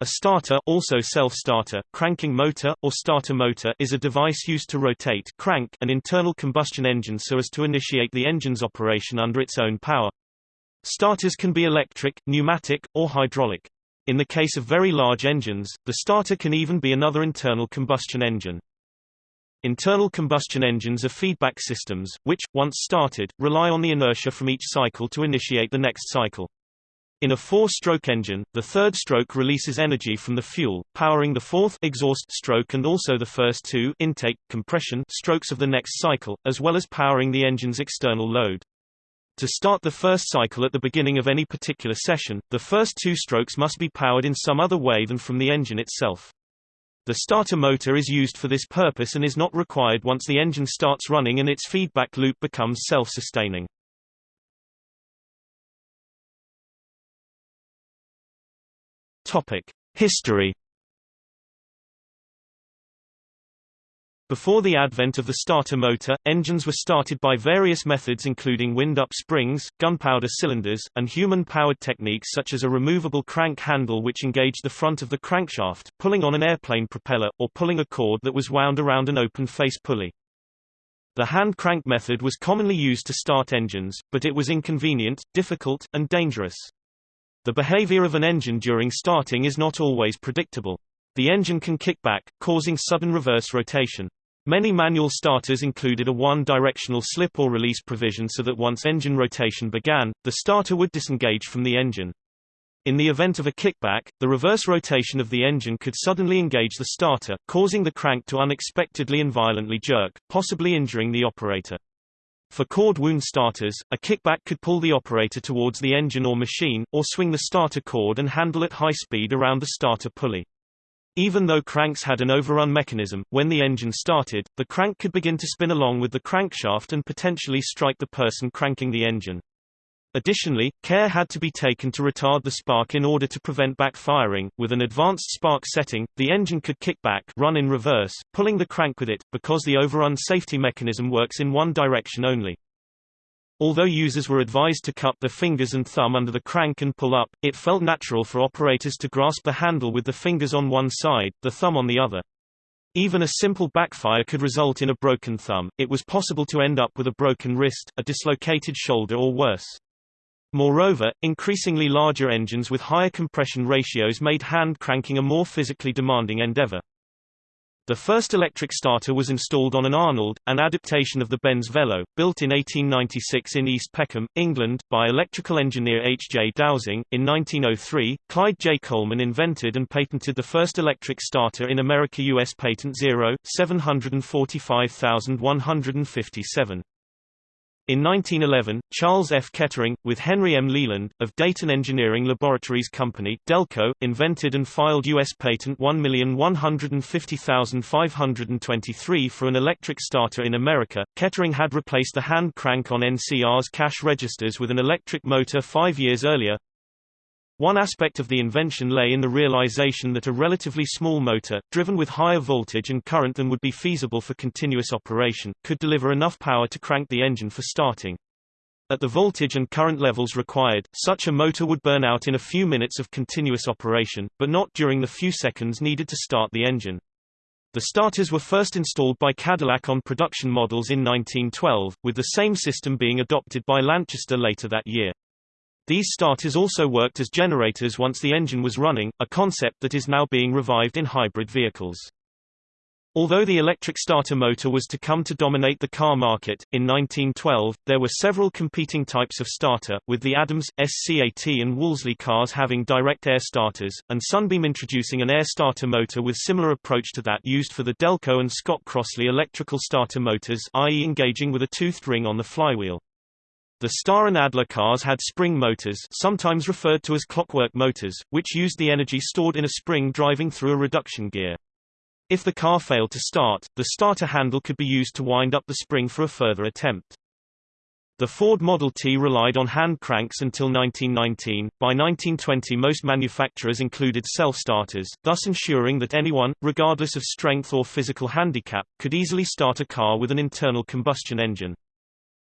A starter also self-starter, cranking motor, or starter motor is a device used to rotate crank an internal combustion engine so as to initiate the engine's operation under its own power. Starters can be electric, pneumatic, or hydraulic. In the case of very large engines, the starter can even be another internal combustion engine. Internal combustion engines are feedback systems, which, once started, rely on the inertia from each cycle to initiate the next cycle. In a four-stroke engine, the third stroke releases energy from the fuel, powering the fourth exhaust stroke and also the first two intake, compression strokes of the next cycle, as well as powering the engine's external load. To start the first cycle at the beginning of any particular session, the first two strokes must be powered in some other way than from the engine itself. The starter motor is used for this purpose and is not required once the engine starts running and its feedback loop becomes self-sustaining. History. Before the advent of the starter motor, engines were started by various methods including wind-up springs, gunpowder cylinders, and human-powered techniques such as a removable crank handle which engaged the front of the crankshaft, pulling on an airplane propeller, or pulling a cord that was wound around an open face pulley. The hand crank method was commonly used to start engines, but it was inconvenient, difficult, and dangerous. The behavior of an engine during starting is not always predictable. The engine can kick back, causing sudden reverse rotation. Many manual starters included a one-directional slip or release provision so that once engine rotation began, the starter would disengage from the engine. In the event of a kickback, the reverse rotation of the engine could suddenly engage the starter, causing the crank to unexpectedly and violently jerk, possibly injuring the operator. For cord wound starters, a kickback could pull the operator towards the engine or machine, or swing the starter cord and handle at high speed around the starter pulley. Even though cranks had an overrun mechanism, when the engine started, the crank could begin to spin along with the crankshaft and potentially strike the person cranking the engine. Additionally, care had to be taken to retard the spark in order to prevent backfiring. With an advanced spark setting, the engine could kick back, run in reverse, pulling the crank with it, because the overrun safety mechanism works in one direction only. Although users were advised to cup their fingers and thumb under the crank and pull up, it felt natural for operators to grasp the handle with the fingers on one side, the thumb on the other. Even a simple backfire could result in a broken thumb, it was possible to end up with a broken wrist, a dislocated shoulder or worse. Moreover, increasingly larger engines with higher compression ratios made hand cranking a more physically demanding endeavor. The first electric starter was installed on an Arnold, an adaptation of the Benz Velo, built in 1896 in East Peckham, England, by electrical engineer H. J. Dowsing. In 1903, Clyde J. Coleman invented and patented the first electric starter in America U.S. Patent 0, 745157. In 1911, Charles F. Kettering, with Henry M. Leland, of Dayton Engineering Laboratories Company Delco, invented and filed U.S. Patent 1150523 for an electric starter in America. Kettering had replaced the hand crank on NCR's cash registers with an electric motor five years earlier, one aspect of the invention lay in the realization that a relatively small motor, driven with higher voltage and current than would be feasible for continuous operation, could deliver enough power to crank the engine for starting. At the voltage and current levels required, such a motor would burn out in a few minutes of continuous operation, but not during the few seconds needed to start the engine. The starters were first installed by Cadillac on production models in 1912, with the same system being adopted by Lanchester later that year. These starters also worked as generators once the engine was running, a concept that is now being revived in hybrid vehicles. Although the electric starter motor was to come to dominate the car market, in 1912, there were several competing types of starter, with the Adams, SCAT and Wolseley cars having direct air starters, and Sunbeam introducing an air starter motor with similar approach to that used for the Delco and Scott Crossley electrical starter motors i.e. engaging with a toothed ring on the flywheel. The Star and Adler cars had spring motors sometimes referred to as clockwork motors, which used the energy stored in a spring driving through a reduction gear. If the car failed to start, the starter handle could be used to wind up the spring for a further attempt. The Ford Model T relied on hand cranks until 1919. By 1920 most manufacturers included self-starters, thus ensuring that anyone, regardless of strength or physical handicap, could easily start a car with an internal combustion engine.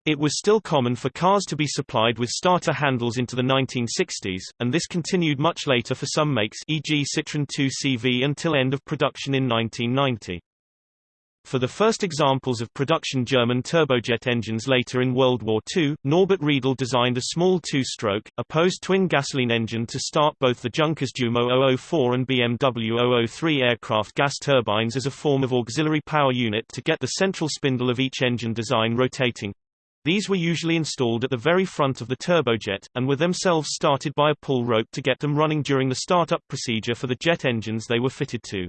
It was still common for cars to be supplied with starter handles into the 1960s, and this continued much later for some makes e.g. Citroën 2CV until end of production in 1990. For the first examples of production German turbojet engines later in World War II, Norbert Riedel designed a small two-stroke, opposed twin gasoline engine to start both the Junkers Jumo 004 and BMW 003 aircraft gas turbines as a form of auxiliary power unit to get the central spindle of each engine design rotating. These were usually installed at the very front of the turbojet, and were themselves started by a pull rope to get them running during the startup procedure for the jet engines they were fitted to.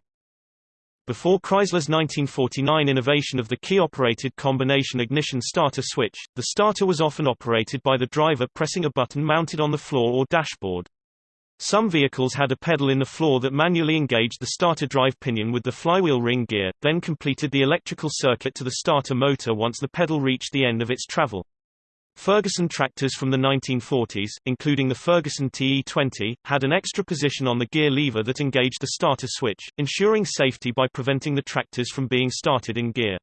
Before Chrysler's 1949 innovation of the key-operated combination ignition starter switch, the starter was often operated by the driver pressing a button mounted on the floor or dashboard. Some vehicles had a pedal in the floor that manually engaged the starter drive pinion with the flywheel ring gear, then completed the electrical circuit to the starter motor once the pedal reached the end of its travel. Ferguson tractors from the 1940s, including the Ferguson TE20, had an extra position on the gear lever that engaged the starter switch, ensuring safety by preventing the tractors from being started in gear.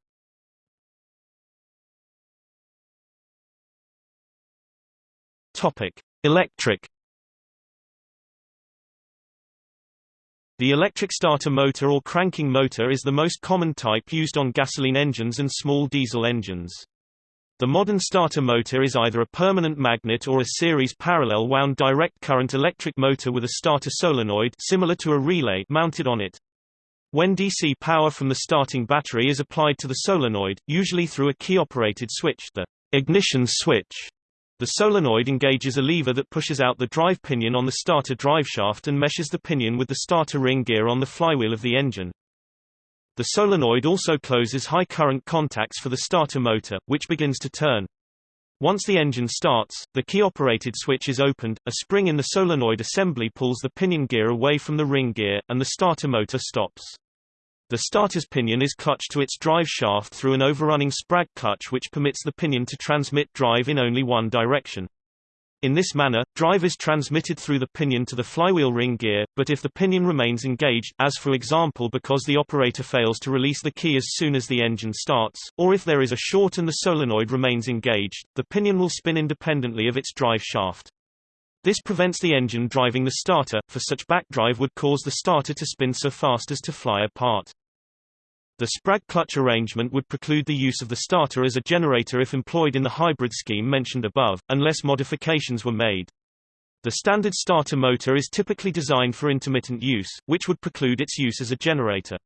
Topic: Electric The electric starter motor or cranking motor is the most common type used on gasoline engines and small diesel engines. The modern starter motor is either a permanent magnet or a series parallel wound direct current electric motor with a starter solenoid similar to a relay mounted on it. When DC power from the starting battery is applied to the solenoid, usually through a key-operated switch the ignition switch, the solenoid engages a lever that pushes out the drive pinion on the starter driveshaft and meshes the pinion with the starter ring gear on the flywheel of the engine. The solenoid also closes high current contacts for the starter motor, which begins to turn. Once the engine starts, the key-operated switch is opened, a spring in the solenoid assembly pulls the pinion gear away from the ring gear, and the starter motor stops. The starter's pinion is clutched to its drive shaft through an overrunning sprag clutch which permits the pinion to transmit drive in only one direction. In this manner, drive is transmitted through the pinion to the flywheel ring gear, but if the pinion remains engaged as for example because the operator fails to release the key as soon as the engine starts, or if there is a short and the solenoid remains engaged, the pinion will spin independently of its drive shaft. This prevents the engine driving the starter, for such backdrive would cause the starter to spin so fast as to fly apart. The Sprag clutch arrangement would preclude the use of the starter as a generator if employed in the hybrid scheme mentioned above, unless modifications were made. The standard starter motor is typically designed for intermittent use, which would preclude its use as a generator.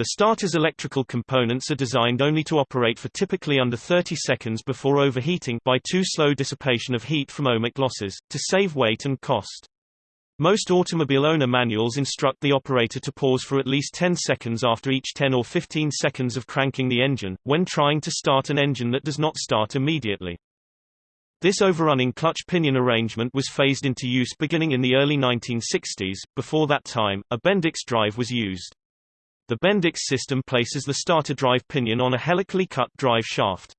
The starter's electrical components are designed only to operate for typically under 30 seconds before overheating by too slow dissipation of heat from ohmic losses, to save weight and cost. Most automobile owner manuals instruct the operator to pause for at least 10 seconds after each 10 or 15 seconds of cranking the engine, when trying to start an engine that does not start immediately. This overrunning clutch pinion arrangement was phased into use beginning in the early 1960s. Before that time, a Bendix drive was used. The Bendix system places the starter drive pinion on a helically cut drive shaft.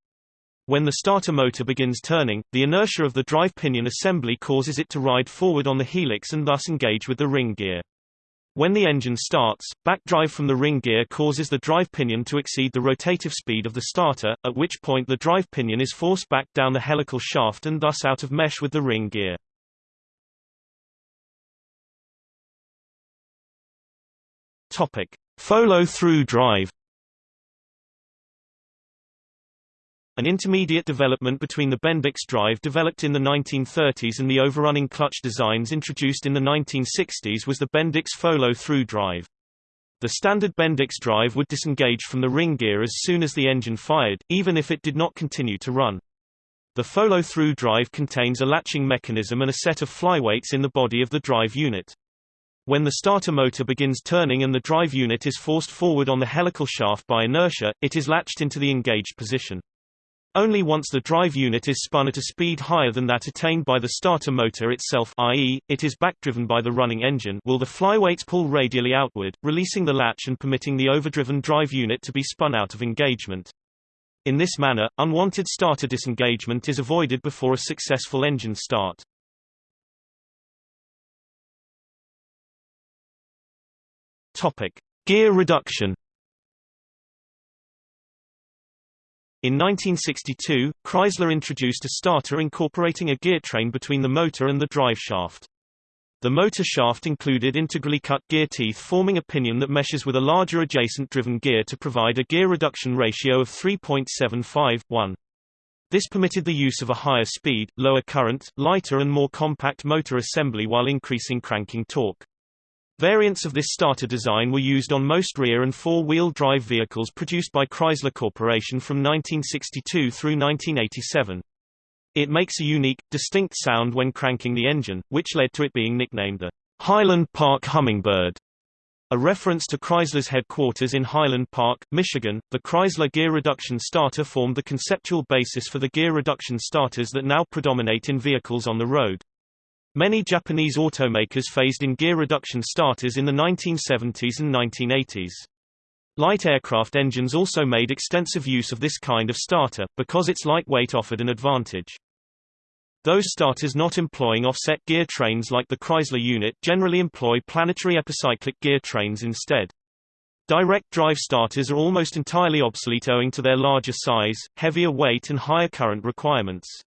When the starter motor begins turning, the inertia of the drive pinion assembly causes it to ride forward on the helix and thus engage with the ring gear. When the engine starts, backdrive from the ring gear causes the drive pinion to exceed the rotative speed of the starter, at which point the drive pinion is forced back down the helical shaft and thus out of mesh with the ring gear. Topic: Follow-through drive An intermediate development between the Bendix drive developed in the 1930s and the overrunning clutch designs introduced in the 1960s was the Bendix follow-through drive. The standard Bendix drive would disengage from the ring gear as soon as the engine fired, even if it did not continue to run. The follow-through drive contains a latching mechanism and a set of flyweights in the body of the drive unit. When the starter motor begins turning and the drive unit is forced forward on the helical shaft by inertia, it is latched into the engaged position. Only once the drive unit is spun at a speed higher than that attained by the starter motor itself i.e., it is backdriven by the running engine will the flyweights pull radially outward, releasing the latch and permitting the overdriven drive unit to be spun out of engagement. In this manner, unwanted starter disengagement is avoided before a successful engine start. Topic: Gear reduction In 1962, Chrysler introduced a starter incorporating a gear train between the motor and the drive shaft. The motor shaft included integrally cut gear teeth forming a pinion that meshes with a larger adjacent driven gear to provide a gear reduction ratio of 3.75:1. This permitted the use of a higher speed, lower current, lighter and more compact motor assembly while increasing cranking torque. Variants of this starter design were used on most rear and four-wheel drive vehicles produced by Chrysler Corporation from 1962 through 1987. It makes a unique, distinct sound when cranking the engine, which led to it being nicknamed the Highland Park Hummingbird. A reference to Chrysler's headquarters in Highland Park, Michigan, the Chrysler gear reduction starter formed the conceptual basis for the gear reduction starters that now predominate in vehicles on the road. Many Japanese automakers phased in gear reduction starters in the 1970s and 1980s. Light aircraft engines also made extensive use of this kind of starter, because its lightweight offered an advantage. Those starters not employing offset gear trains like the Chrysler unit generally employ planetary epicyclic gear trains instead. Direct drive starters are almost entirely obsolete owing to their larger size, heavier weight and higher current requirements.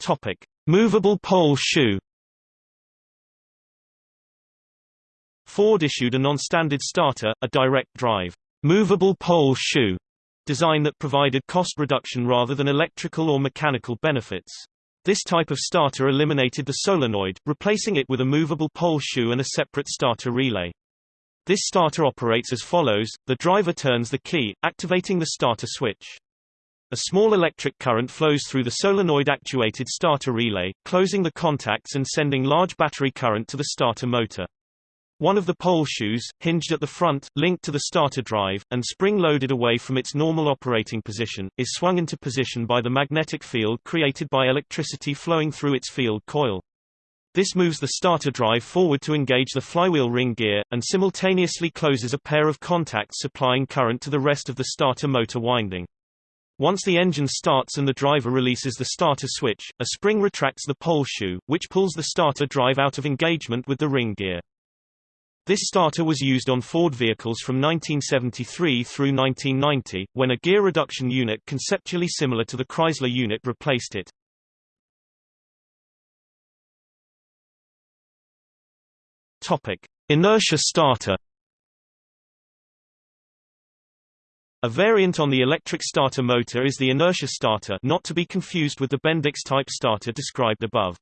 Topic: Movable pole shoe. Ford issued a non-standard starter, a direct drive, movable pole shoe design that provided cost reduction rather than electrical or mechanical benefits. This type of starter eliminated the solenoid, replacing it with a movable pole shoe and a separate starter relay. This starter operates as follows, the driver turns the key, activating the starter switch. A small electric current flows through the solenoid-actuated starter relay, closing the contacts and sending large battery current to the starter motor. One of the pole shoes, hinged at the front, linked to the starter drive, and spring-loaded away from its normal operating position, is swung into position by the magnetic field created by electricity flowing through its field coil. This moves the starter drive forward to engage the flywheel ring gear, and simultaneously closes a pair of contacts supplying current to the rest of the starter motor winding. Once the engine starts and the driver releases the starter switch, a spring retracts the pole shoe, which pulls the starter drive out of engagement with the ring gear. This starter was used on Ford vehicles from 1973 through 1990, when a gear reduction unit conceptually similar to the Chrysler unit replaced it. Topic: Inertia starter A variant on the electric starter motor is the inertia starter not to be confused with the Bendix-type starter described above.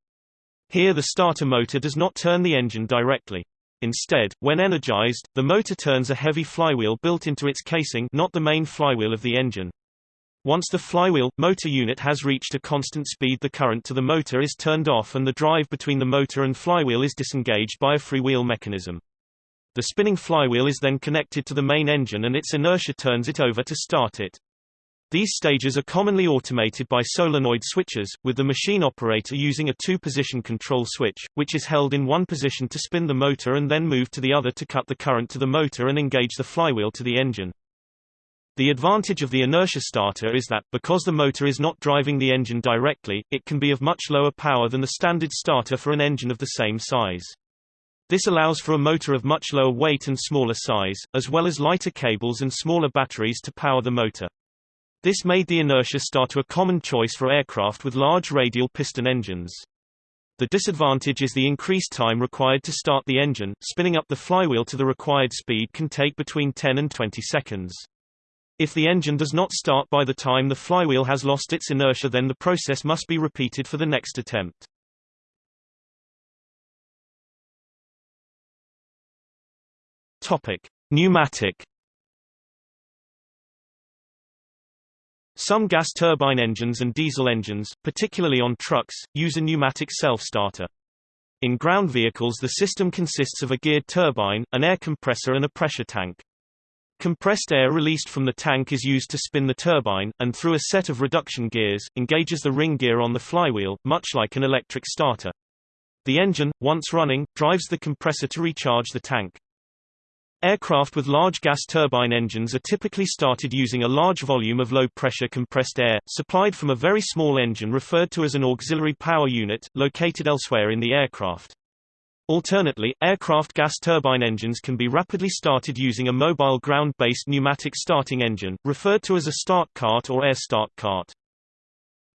Here the starter motor does not turn the engine directly. Instead, when energized, the motor turns a heavy flywheel built into its casing not the main flywheel of the engine. Once the flywheel, motor unit has reached a constant speed the current to the motor is turned off and the drive between the motor and flywheel is disengaged by a freewheel mechanism. The spinning flywheel is then connected to the main engine and its inertia turns it over to start it. These stages are commonly automated by solenoid switches, with the machine operator using a two-position control switch, which is held in one position to spin the motor and then moved to the other to cut the current to the motor and engage the flywheel to the engine. The advantage of the inertia starter is that, because the motor is not driving the engine directly, it can be of much lower power than the standard starter for an engine of the same size. This allows for a motor of much lower weight and smaller size, as well as lighter cables and smaller batteries to power the motor. This made the inertia starter a common choice for aircraft with large radial piston engines. The disadvantage is the increased time required to start the engine, spinning up the flywheel to the required speed can take between 10 and 20 seconds. If the engine does not start by the time the flywheel has lost its inertia then the process must be repeated for the next attempt. Topic: Pneumatic. Some gas turbine engines and diesel engines, particularly on trucks, use a pneumatic self-starter. In ground vehicles the system consists of a geared turbine, an air compressor and a pressure tank. Compressed air released from the tank is used to spin the turbine, and through a set of reduction gears, engages the ring gear on the flywheel, much like an electric starter. The engine, once running, drives the compressor to recharge the tank. Aircraft with large gas turbine engines are typically started using a large volume of low-pressure compressed air, supplied from a very small engine referred to as an auxiliary power unit, located elsewhere in the aircraft. Alternately, aircraft gas turbine engines can be rapidly started using a mobile ground-based pneumatic starting engine, referred to as a start cart or air start cart.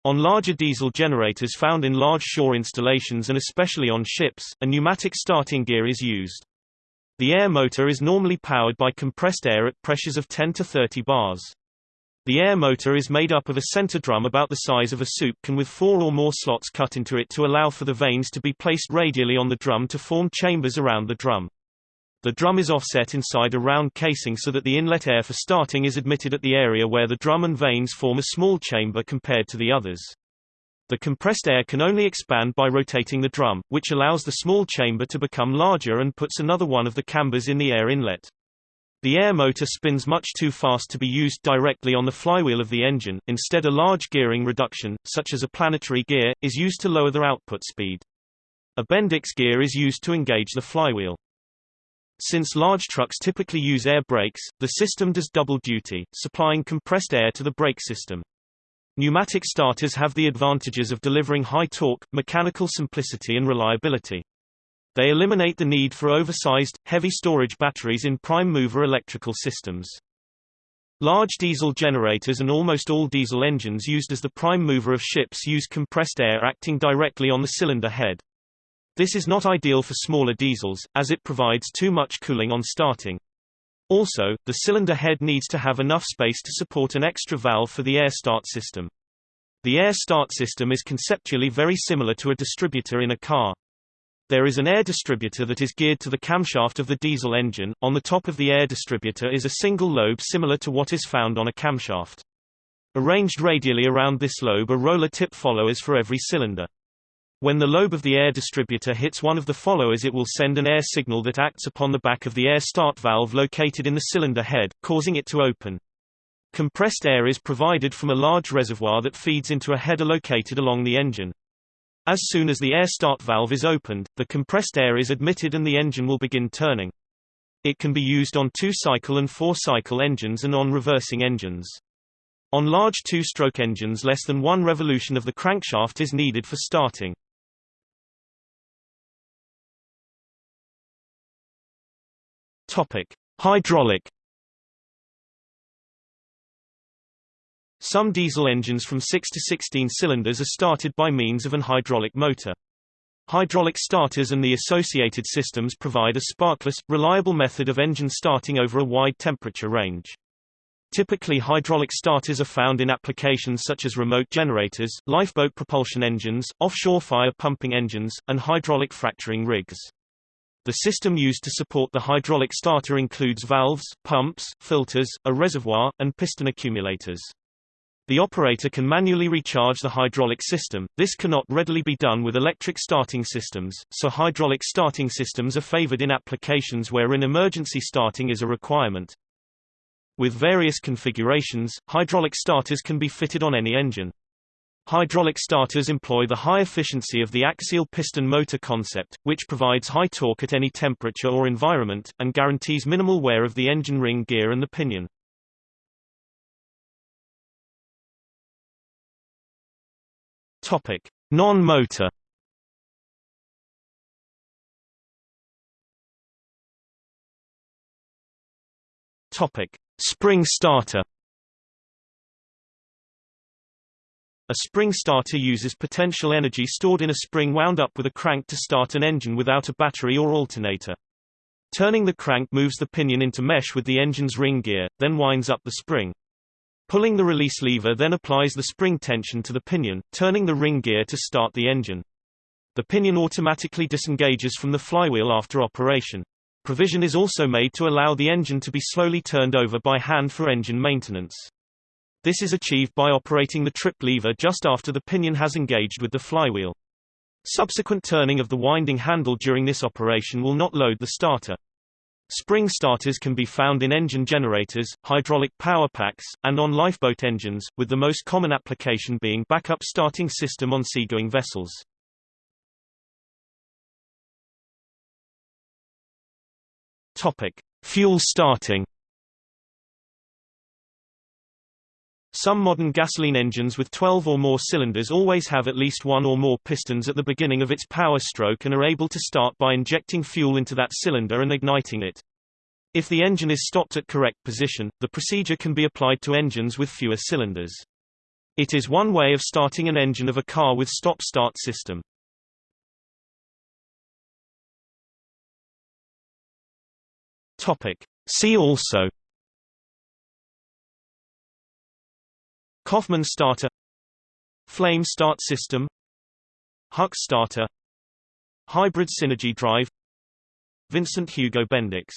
On larger diesel generators found in large shore installations and especially on ships, a pneumatic starting gear is used. The air motor is normally powered by compressed air at pressures of 10 to 30 bars. The air motor is made up of a center drum about the size of a soup can with four or more slots cut into it to allow for the vanes to be placed radially on the drum to form chambers around the drum. The drum is offset inside a round casing so that the inlet air for starting is admitted at the area where the drum and vanes form a small chamber compared to the others. The compressed air can only expand by rotating the drum, which allows the small chamber to become larger and puts another one of the cambers in the air inlet. The air motor spins much too fast to be used directly on the flywheel of the engine, instead a large gearing reduction, such as a planetary gear, is used to lower the output speed. A Bendix gear is used to engage the flywheel. Since large trucks typically use air brakes, the system does double duty, supplying compressed air to the brake system. Pneumatic starters have the advantages of delivering high torque, mechanical simplicity and reliability. They eliminate the need for oversized, heavy storage batteries in prime mover electrical systems. Large diesel generators and almost all diesel engines used as the prime mover of ships use compressed air acting directly on the cylinder head. This is not ideal for smaller diesels, as it provides too much cooling on starting. Also, the cylinder head needs to have enough space to support an extra valve for the air start system. The air start system is conceptually very similar to a distributor in a car. There is an air distributor that is geared to the camshaft of the diesel engine. On the top of the air distributor is a single lobe similar to what is found on a camshaft. Arranged radially around this lobe are roller tip followers for every cylinder. When the lobe of the air distributor hits one of the followers it will send an air signal that acts upon the back of the air start valve located in the cylinder head, causing it to open. Compressed air is provided from a large reservoir that feeds into a header located along the engine. As soon as the air start valve is opened, the compressed air is admitted and the engine will begin turning. It can be used on two-cycle and four-cycle engines and on reversing engines. On large two-stroke engines less than one revolution of the crankshaft is needed for starting. Topic: Hydraulic Some diesel engines from 6 to 16 cylinders are started by means of an hydraulic motor. Hydraulic starters and the associated systems provide a sparkless, reliable method of engine starting over a wide temperature range. Typically hydraulic starters are found in applications such as remote generators, lifeboat propulsion engines, offshore fire pumping engines, and hydraulic fracturing rigs. The system used to support the hydraulic starter includes valves, pumps, filters, a reservoir, and piston accumulators. The operator can manually recharge the hydraulic system, this cannot readily be done with electric starting systems, so hydraulic starting systems are favored in applications wherein emergency starting is a requirement. With various configurations, hydraulic starters can be fitted on any engine. Hydraulic starters employ the high efficiency of the axial piston motor concept, which provides high torque at any temperature or environment, and guarantees minimal wear of the engine ring gear and the pinion. Non-motor. Spring starter. A spring starter uses potential energy stored in a spring wound up with a crank to start an engine without a battery or alternator. Turning the crank moves the pinion into mesh with the engine's ring gear, then winds up the spring. Pulling the release lever then applies the spring tension to the pinion, turning the ring gear to start the engine. The pinion automatically disengages from the flywheel after operation. Provision is also made to allow the engine to be slowly turned over by hand for engine maintenance. This is achieved by operating the trip lever just after the pinion has engaged with the flywheel. Subsequent turning of the winding handle during this operation will not load the starter. Spring starters can be found in engine generators, hydraulic power packs, and on lifeboat engines, with the most common application being backup starting system on seagoing vessels. Topic: Fuel starting. Some modern gasoline engines with 12 or more cylinders always have at least one or more pistons at the beginning of its power stroke and are able to start by injecting fuel into that cylinder and igniting it. If the engine is stopped at correct position, the procedure can be applied to engines with fewer cylinders. It is one way of starting an engine of a car with stop-start system. Topic. See also Coffman starter Flame start system Hucks starter Hybrid synergy drive Vincent Hugo Bendix